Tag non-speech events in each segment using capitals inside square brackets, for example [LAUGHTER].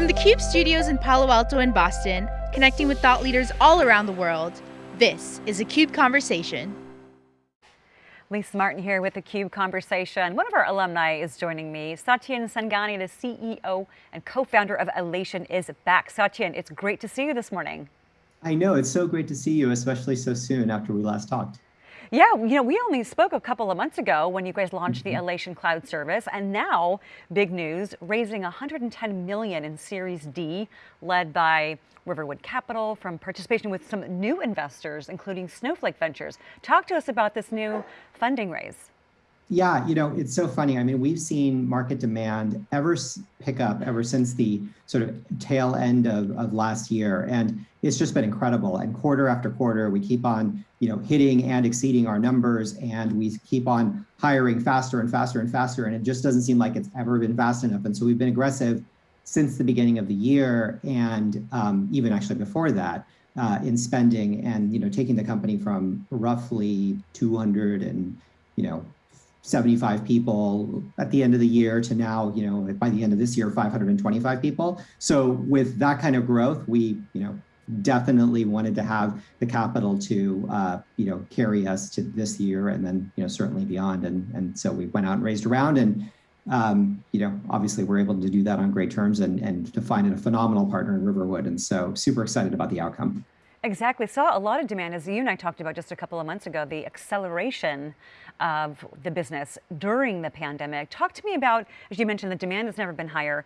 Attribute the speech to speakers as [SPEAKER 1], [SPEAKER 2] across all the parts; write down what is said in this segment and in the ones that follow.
[SPEAKER 1] From the CUBE studios in Palo Alto and Boston, connecting with thought leaders all around the world, this is a CUBE Conversation.
[SPEAKER 2] Lisa Martin here with the CUBE Conversation. One of our alumni is joining me. Satyen Sangani, the CEO and co-founder of Alation is back. Satyen, it's great to see you this morning.
[SPEAKER 3] I know, it's so great to see you, especially so soon after we last talked.
[SPEAKER 2] Yeah, you know, we only spoke a couple of months ago when you guys launched the mm-hmm. Alation Cloud service, and now, big news, raising 110 million in Series D, led by Riverwood Capital from participation with some new investors, including Snowflake Ventures. Talk to us about this new funding raise.
[SPEAKER 3] Yeah, you know, it's so funny. I mean, we've seen market demand ever pick up ever since the sort of tail end of, of last year. And it's just been incredible. And quarter after quarter, we keep on, you know, hitting and exceeding our numbers and we keep on hiring faster and faster and faster. And it just doesn't seem like it's ever been fast enough. And so we've been aggressive since the beginning of the year and um, even actually before that uh, in spending and, you know, taking the company from roughly 200 and, you know, 75 people at the end of the year to now, you know, by the end of this year, 525 people. So with that kind of growth, we, you know, definitely wanted to have the capital to, uh, you know, carry us to this year and then, you know, certainly beyond. And, and so we went out and raised around and, um, you know, obviously we're able to do that on great terms and, and to find a phenomenal partner in Riverwood. And so super excited about the outcome.
[SPEAKER 2] Exactly. Saw a lot of demand, as you and I talked about just a couple of months ago, the acceleration of the business during the pandemic. Talk to me about, as you mentioned, the demand has never been higher.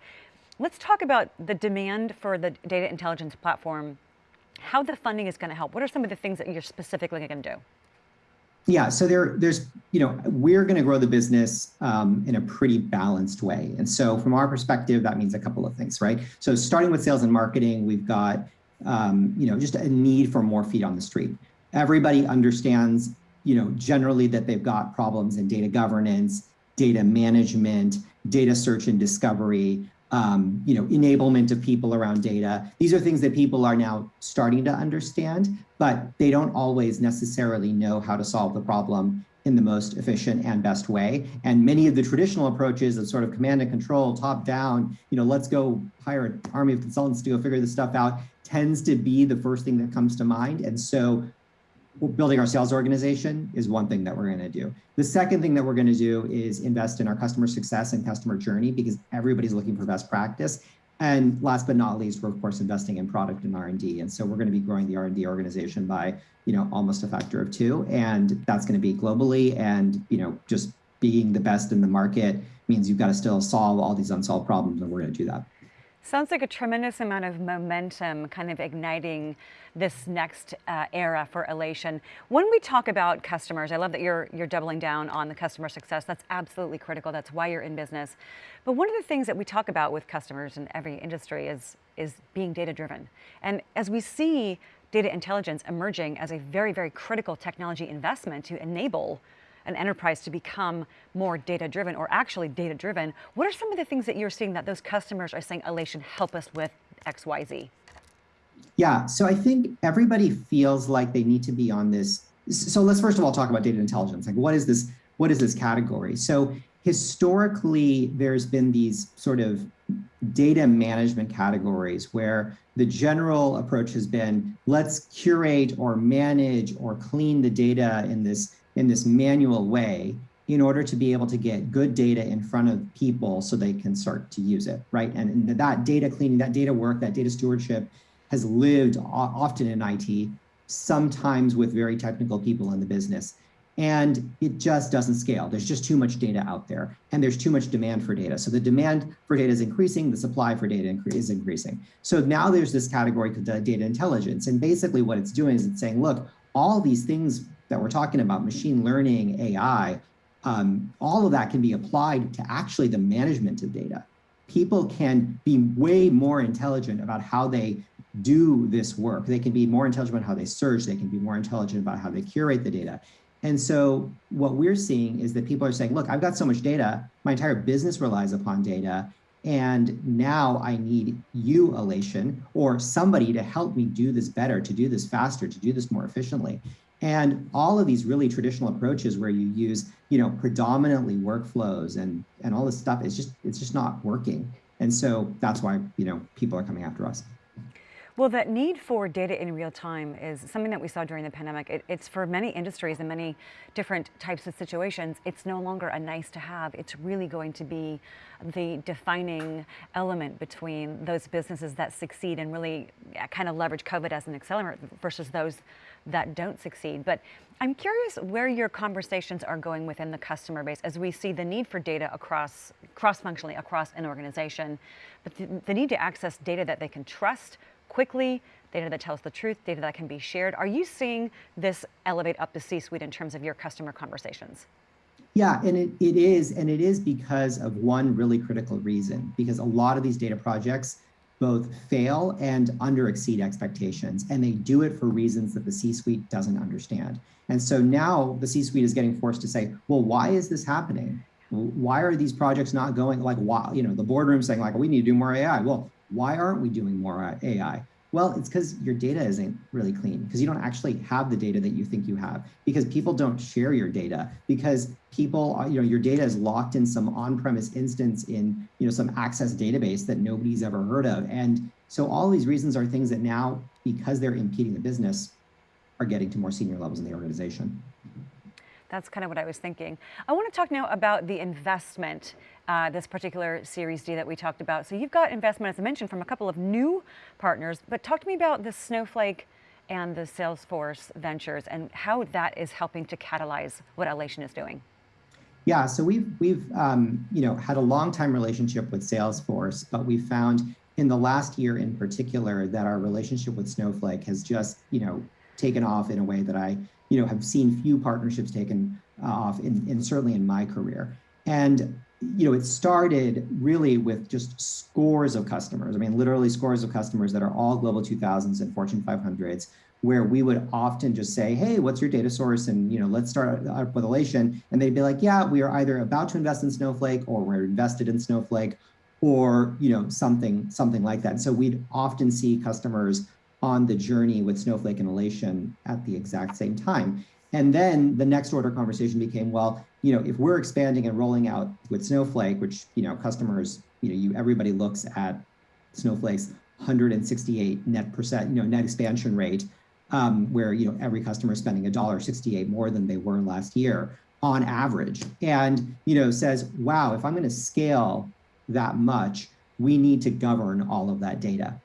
[SPEAKER 2] Let's talk about the demand for the data intelligence platform, how the funding is going to help. What are some of the things that you're specifically going to do?
[SPEAKER 3] Yeah, so there, there's, you know, we're going to grow the business um, in a pretty balanced way. And so from our perspective, that means a couple of things, right? So starting with sales and marketing, we've got um, you know, just a need for more feet on the street. Everybody understands, you know, generally that they've got problems in data governance, data management, data search and discovery, um, you know, enablement of people around data. These are things that people are now starting to understand, but they don't always necessarily know how to solve the problem in the most efficient and best way. And many of the traditional approaches of sort of command and control, top down, you know, let's go hire an army of consultants to go figure this stuff out, tends to be the first thing that comes to mind. And so building our sales organization is one thing that we're going to do. The second thing that we're going to do is invest in our customer success and customer journey because everybody's looking for best practice. And last but not least, we're of course investing in product and R&D. And so we're going to be growing the R&D organization by, you know, almost a factor of two. And that's going to be globally. And, you know, just being the best in the market means you've got to still solve all these unsolved problems. And we're going to do that.
[SPEAKER 2] Sounds like a tremendous amount of momentum kind of igniting this next uh, era for Alation. When we talk about customers, I love that you're, you're doubling down on the customer success. That's absolutely critical. That's why you're in business. But one of the things that we talk about with customers in every industry is, is being data driven. And as we see data intelligence emerging as a very, very critical technology investment to enable an enterprise to become more data driven or actually data driven, what are some of the things that you're seeing that those customers are saying, Alation, help us with X, Y, Z?
[SPEAKER 3] Yeah, so I think everybody feels like they need to be on this. So let's first of all talk about data intelligence. Like what is this, what is this category? So historically, there's been these sort of data management categories where the general approach has been let's curate or manage or clean the data in this in this manual way in order to be able to get good data in front of people so they can start to use it, right? And, and that data cleaning, that data work, that data stewardship has lived often in IT, sometimes with very technical people in the business. And it just doesn't scale. There's just too much data out there and there's too much demand for data. So the demand for data is increasing, the supply for data is increasing. So now there's this category called uh, data intelligence. And basically what it's doing is it's saying, look, all these things that we're talking about, machine learning, AI, um, all of that can be applied to actually the management of data. People can be way more intelligent about how they do this work. They can be more intelligent about how they search. They can be more intelligent about how they curate the data. And so what we're seeing is that people are saying, look, I've got so much data. My entire business relies upon data. And now I need you, Alation, or somebody to help me do this better, to do this faster, to do this more efficiently. And all of these really traditional approaches where you use, you know, predominantly workflows and, and all this stuff, it's just, it's just not working. And so that's why, you know, people are coming after us.
[SPEAKER 2] Well, that need for data in real time is something that we saw during the pandemic. It, it's for many industries and many different types of situations. It's no longer a nice to have. It's really going to be the defining element between those businesses that succeed and really kind of leverage COVID as an accelerant versus those that don't succeed. But I'm curious where your conversations are going within the customer base as we see the need for data across cross-functionally across an organization, but the, the need to access data that they can trust quickly, data that tells the truth, data that can be shared. Are you seeing this elevate up the C-suite in terms of your customer conversations?
[SPEAKER 3] Yeah, and it, it is, and it is because of one really critical reason, because a lot of these data projects both fail and under exceed expectations, and they do it for reasons that the C-suite doesn't understand. And so now the C-suite is getting forced to say, well, why is this happening? Why are these projects not going like, why, you know, the boardroom saying like, we need to do more AI. Well, why aren't we doing more AI? Well, it's because your data isn't really clean because you don't actually have the data that you think you have because people don't share your data because people, are, you know, your data is locked in some on-premise instance in, you know, some access database that nobody's ever heard of. And so all these reasons are things that now, because they're impeding the business, are getting to more senior levels in the organization.
[SPEAKER 2] That's kind of what I was thinking. I want to talk now about the investment, uh, this particular Series D that we talked about. So you've got investment, as I mentioned, from a couple of new partners, but talk to me about the Snowflake and the Salesforce ventures and how that is helping to catalyze what Alation is doing.
[SPEAKER 3] Yeah, so we've we've um, you know had a long time relationship with Salesforce, but we found in the last year in particular that our relationship with Snowflake has just you know taken off in a way that I you know, have seen few partnerships taken uh, off in, in certainly in my career. And you know, it started really with just scores of customers. I mean, literally scores of customers that are all global 2000s and Fortune 500s, where we would often just say, hey, what's your data source? And, you know, let's start up with Alation. And they'd be like, yeah, we are either about to invest in Snowflake or we're invested in Snowflake or, you know, something, something like that. And so we'd often see customers on the journey with Snowflake and Alation at the exact same time. And then the next order conversation became, well, you know, if we're expanding and rolling out with Snowflake, which, you know, customers, you know, you everybody looks at Snowflake's 168 net percent, you know, net expansion rate, um, where, you know, every customer is spending a dollar 68 more than they were last year on average. And, you know, says, wow, if I'm going to scale that much, we need to govern all of that data.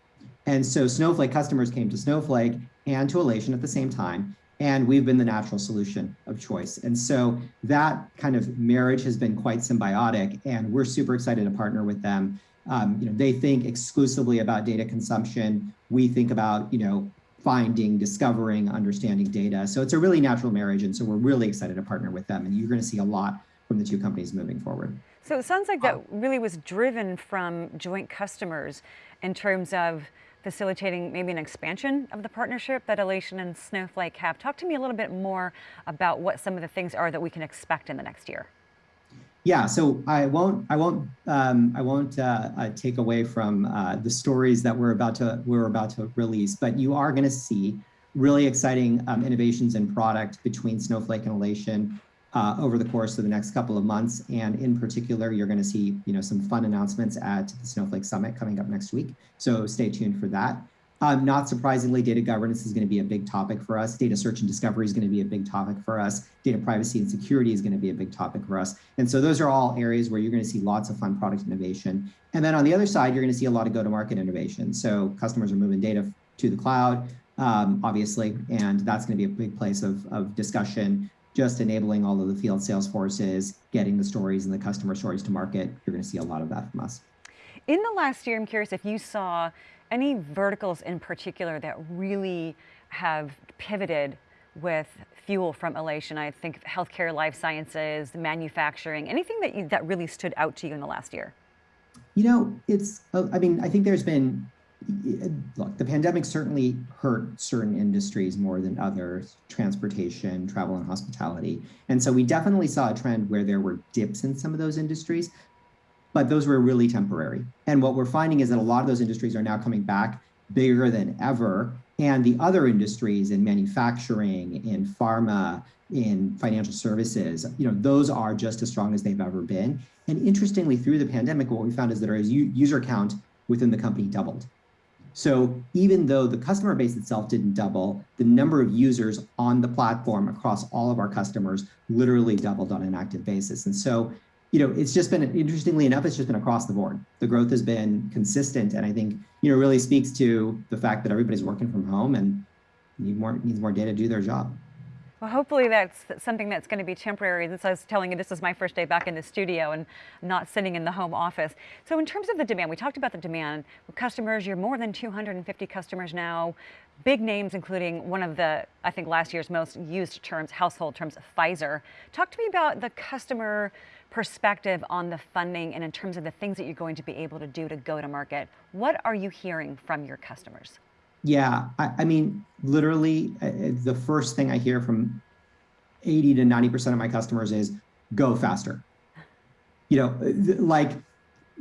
[SPEAKER 3] And so Snowflake customers came to Snowflake and to Alation at the same time, and we've been the natural solution of choice. And so that kind of marriage has been quite symbiotic, and we're super excited to partner with them. Um, you know, they think exclusively about data consumption. We think about, you know, finding, discovering, understanding data. So it's a really natural marriage, and so we're really excited to partner with them. And you're going to see a lot from the two companies moving forward.
[SPEAKER 2] So it sounds like that really was driven from joint customers in terms of facilitating maybe an expansion of the partnership that Alation and Snowflake have. Talk to me a little bit more about what some of the things are that we can expect in the next year.
[SPEAKER 3] Yeah, so I won't, I won't, um, I won't uh, uh, take away from uh, the stories that we're about to we're about to release, but you are going to see really exciting um, innovations in product between Snowflake and Alation uh, over the course of the next couple of months. And in particular, you're going to see you know, some fun announcements at the Snowflake Summit coming up next week. So stay tuned for that. Um, not surprisingly, data governance is going to be a big topic for us. Data search and discovery is going to be a big topic for us. Data privacy and security is going to be a big topic for us. And so those are all areas where you're going to see lots of fun product innovation. And then on the other side, you're going to see a lot of go-to-market innovation. So customers are moving data to the cloud, um, obviously, and that's going to be a big place of, of discussion just enabling all of the field sales forces, getting the stories and the customer stories to market. You're going to see a lot of that from us.
[SPEAKER 2] In the last year, I'm curious if you saw any verticals in particular that really have pivoted with fuel from Alation. I think healthcare, life sciences, manufacturing, anything that you, that really stood out to you in the last year?
[SPEAKER 3] You know, it's, I mean, I think there's been look, the pandemic certainly hurt certain industries more than others, transportation, travel and hospitality. And so we definitely saw a trend where there were dips in some of those industries, but those were really temporary. And what we're finding is that a lot of those industries are now coming back bigger than ever. And the other industries in manufacturing, in pharma, in financial services, you know, those are just as strong as they've ever been. And interestingly, through the pandemic, what we found is that our user count within the company doubled. So even though the customer base itself didn't double, the number of users on the platform across all of our customers literally doubled on an active basis. And so, you know, it's just been, interestingly enough, it's just been across the board. The growth has been consistent. And I think, you know, really speaks to the fact that everybody's working from home and need more, needs more data to do their job.
[SPEAKER 2] Well, hopefully that's something that's going to be temporary. This I was telling you, this is my first day back in the studio and not sitting in the home office. So in terms of the demand, we talked about the demand with customers. You're more than 250 customers now. Big names, including one of the, I think last year's most used terms, household terms, Pfizer. Talk to me about the customer perspective on the funding and in terms of the things that you're going to be able to do to go to market. What are you hearing from your customers?
[SPEAKER 3] Yeah, I, I mean, literally, uh, uh the first thing I hear from 80 to 90% of my customers is go faster. You know, uh, like,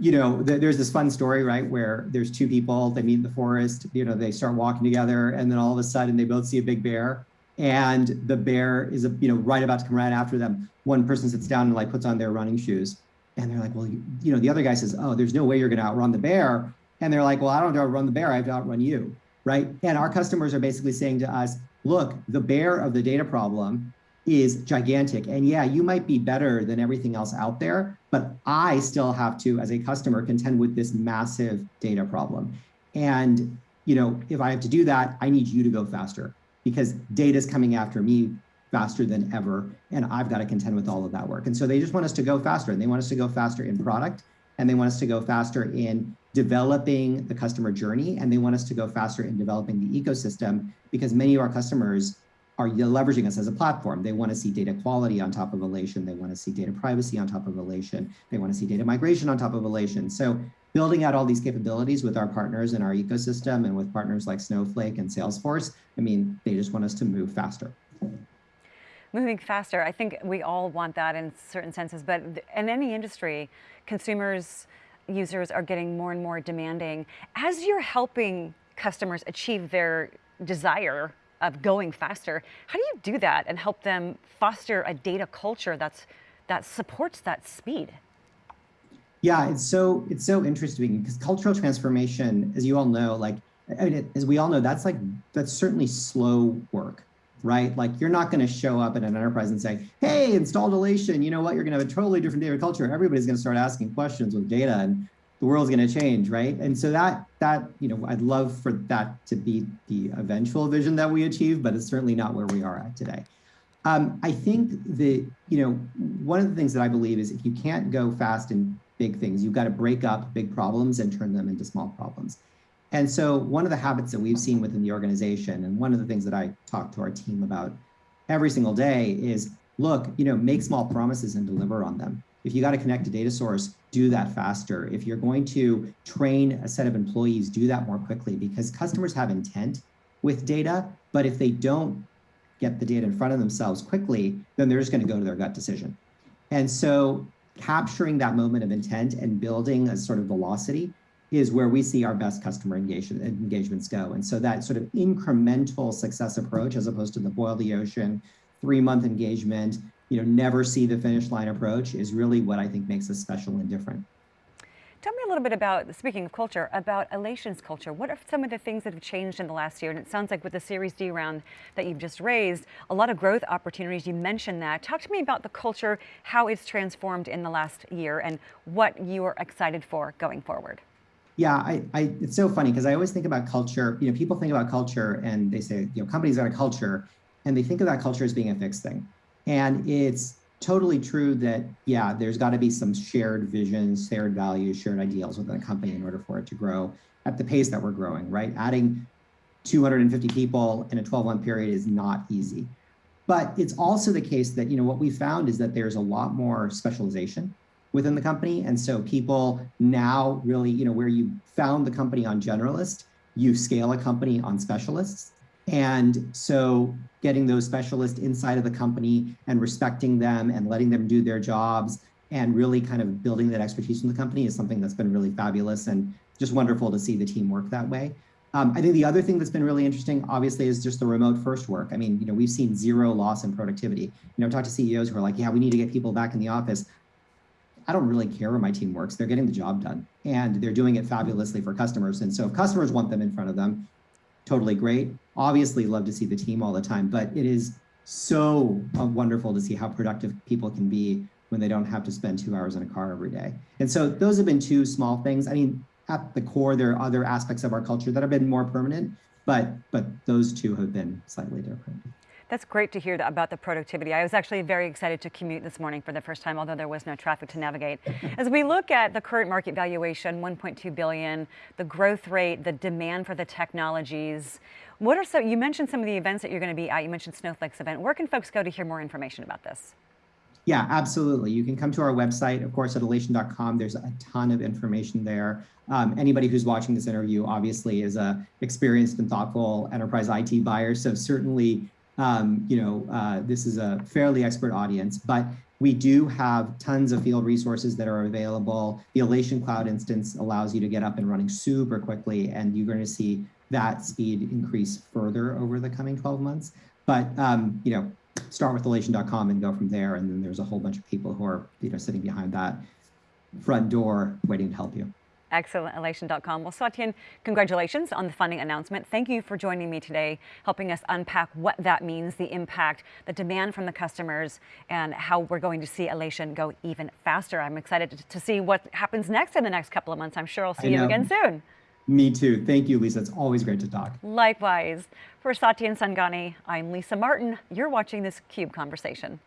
[SPEAKER 3] you know, th there's this fun story, right, where there's two people, they meet in the forest, you know, they start walking together, and then all of a sudden they both see a big bear, and the bear is, a, you know, right about to come right after them. One person sits down and like puts on their running shoes, and they're like, well, you, you know, the other guy says, oh, there's no way you're going to outrun the bear, and they're like, well, I don't have to outrun the bear, I have to outrun you right? And our customers are basically saying to us, look, the bear of the data problem is gigantic. And yeah, you might be better than everything else out there, but I still have to, as a customer, contend with this massive data problem. And you know, if I have to do that, I need you to go faster because data is coming after me faster than ever. And I've got to contend with all of that work. And so they just want us to go faster and they want us to go faster in product and they want us to go faster in developing the customer journey and they want us to go faster in developing the ecosystem because many of our customers are leveraging us as a platform. They want to see data quality on top of Alation. They want to see data privacy on top of Alation. They want to see data migration on top of Alation. So building out all these capabilities with our partners in our ecosystem and with partners like Snowflake and Salesforce, I mean, they just want us to move faster.
[SPEAKER 2] Moving faster, I think we all want that in certain senses, but in any industry, consumers, users are getting more and more demanding. As you're helping customers achieve their desire of going faster, how do you do that and help them foster a data culture that's that supports that speed?
[SPEAKER 3] Yeah, it's so it's so interesting because cultural transformation, as you all know, like I mean, as we all know, that's like that's certainly slow work right? Like you're not going to show up at an enterprise and say, hey, install Alation, you know what? You're going to have a totally different data culture. Everybody's going to start asking questions with data and the world's going to change, right? And so that, that you know, I'd love for that to be the eventual vision that we achieve, but it's certainly not where we are at today. Um, I think that, you know, one of the things that I believe is if you can't go fast in big things, you've got to break up big problems and turn them into small problems. And so one of the habits that we've seen within the organization, and one of the things that I talk to our team about every single day is, look, you know, make small promises and deliver on them. If you got to connect a data source, do that faster. If you're going to train a set of employees, do that more quickly because customers have intent with data, but if they don't get the data in front of themselves quickly, then they're just going to go to their gut decision. And so capturing that moment of intent and building a sort of velocity is where we see our best customer engagement, engagements go. And so that sort of incremental success approach, as opposed to the boil the ocean, three month engagement, you know, never see the finish line approach is really what I think makes us special and different.
[SPEAKER 2] Tell me a little bit about, speaking of culture, about Alation's culture. What are some of the things that have changed in the last year? And it sounds like with the Series D round that you've just raised, a lot of growth opportunities. You mentioned that. Talk to me about the culture, how it's transformed in the last year, and what you are excited for going forward.
[SPEAKER 3] Yeah, I, I, it's so funny because I always think about culture. You know, people think about culture and they say, you know, companies got a culture, and they think of that culture as being a fixed thing. And it's totally true that, yeah, there's got to be some shared visions, shared values, shared ideals within a company in order for it to grow at the pace that we're growing, right? Adding 250 people in a 12 month period is not easy. But it's also the case that, you know, what we found is that there's a lot more specialization within the company. And so people now really, you know, where you found the company on generalist, you scale a company on specialists. And so getting those specialists inside of the company and respecting them and letting them do their jobs and really kind of building that expertise in the company is something that's been really fabulous and just wonderful to see the team work that way. Um, I think the other thing that's been really interesting, obviously, is just the remote first work. I mean, you know, we've seen zero loss in productivity. You know, I've talked to CEOs who are like, yeah, we need to get people back in the office. I don't really care where my team works. They're getting the job done and they're doing it fabulously for customers. And so if customers want them in front of them, totally great. Obviously love to see the team all the time, but it is so uh, wonderful to see how productive people can be when they don't have to spend two hours in a car every day. And so those have been two small things. I mean, at the core, there are other aspects of our culture that have been more permanent, but but those two have been slightly different.
[SPEAKER 2] That's great to hear about the productivity. I was actually very excited to commute this morning for the first time, although there was no traffic to navigate. [LAUGHS] As we look at the current market valuation, 1.2 billion, the growth rate, the demand for the technologies, what are some, you mentioned some of the events that you're going to be at. You mentioned Snowflake's event. Where can folks go to hear more information about this?
[SPEAKER 3] Yeah, absolutely. You can come to our website, of course, at alation.com. There's a ton of information there. Um, anybody who's watching this interview obviously is a experienced and thoughtful enterprise IT buyer. So certainly, um, you know, uh, this is a fairly expert audience, but we do have tons of field resources that are available. The Alation Cloud instance allows you to get up and running super quickly, and you're going to see that speed increase further over the coming 12 months. But um, you know, start with alation.com and go from there. And then there's a whole bunch of people who are, you know, sitting behind that front door waiting to help you.
[SPEAKER 2] Excellent, alation.com. Well, Satyen, congratulations on the funding announcement. Thank you for joining me today, helping us unpack what that means, the impact, the demand from the customers, and how we're going to see Alation go even faster. I'm excited to see what happens next in the next couple of months. I'm sure I'll see you again soon.
[SPEAKER 3] Me too. Thank you, Lisa. It's always great to talk.
[SPEAKER 2] Likewise. For Satyen Sangani, I'm Lisa Martin. You're watching this CUBE Conversation.